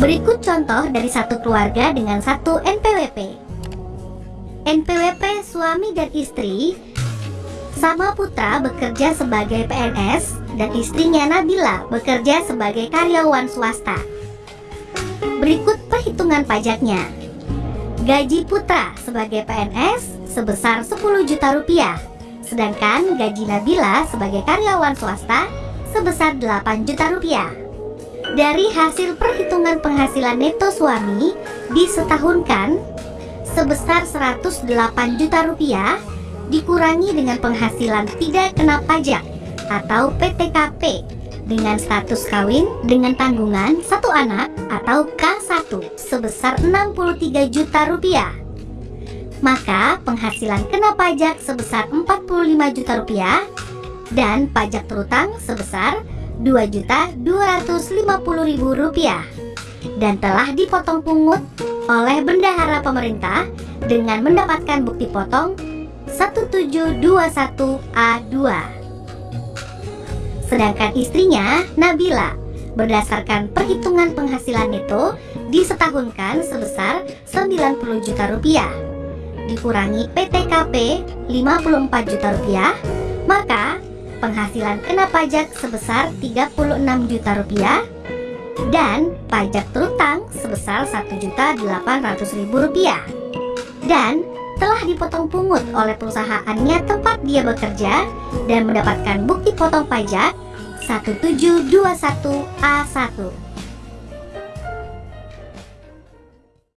Berikut contoh dari satu keluarga dengan satu NPWP. NPWP suami dan istri sama putra bekerja sebagai PNS dan istrinya Nabila bekerja sebagai karyawan swasta. Berikut perhitungan pajaknya. Gaji putra sebagai PNS sebesar 10 juta rupiah, sedangkan gaji Nabila sebagai karyawan swasta sebesar 8 juta rupiah. Dari hasil perhitungan penghasilan neto suami disetahunkan sebesar 108 juta rupiah dikurangi dengan penghasilan tidak kena pajak atau PTKP dengan status kawin dengan tanggungan satu anak atau K1 sebesar 63 juta rupiah. Maka penghasilan kena pajak sebesar 45 juta rupiah dan pajak terutang sebesar 2 juta 250 ribu rupiah. Dan telah dipotong pungut oleh bendahara pemerintah dengan mendapatkan bukti potong 1721A2 Sedangkan istrinya, Nabila, berdasarkan perhitungan penghasilan neto disetahunkan sebesar 90 juta rupiah. Dikurangi PTKP 54 juta rupiah maka penghasilan kena pajak sebesar 36 juta rupiah dan pajak terutang sebesar 1 juta 800 ribu rupiah. Dan telah dipotong pungut oleh perusahaannya tempat dia bekerja dan mendapatkan bukti potong pajak 1721A1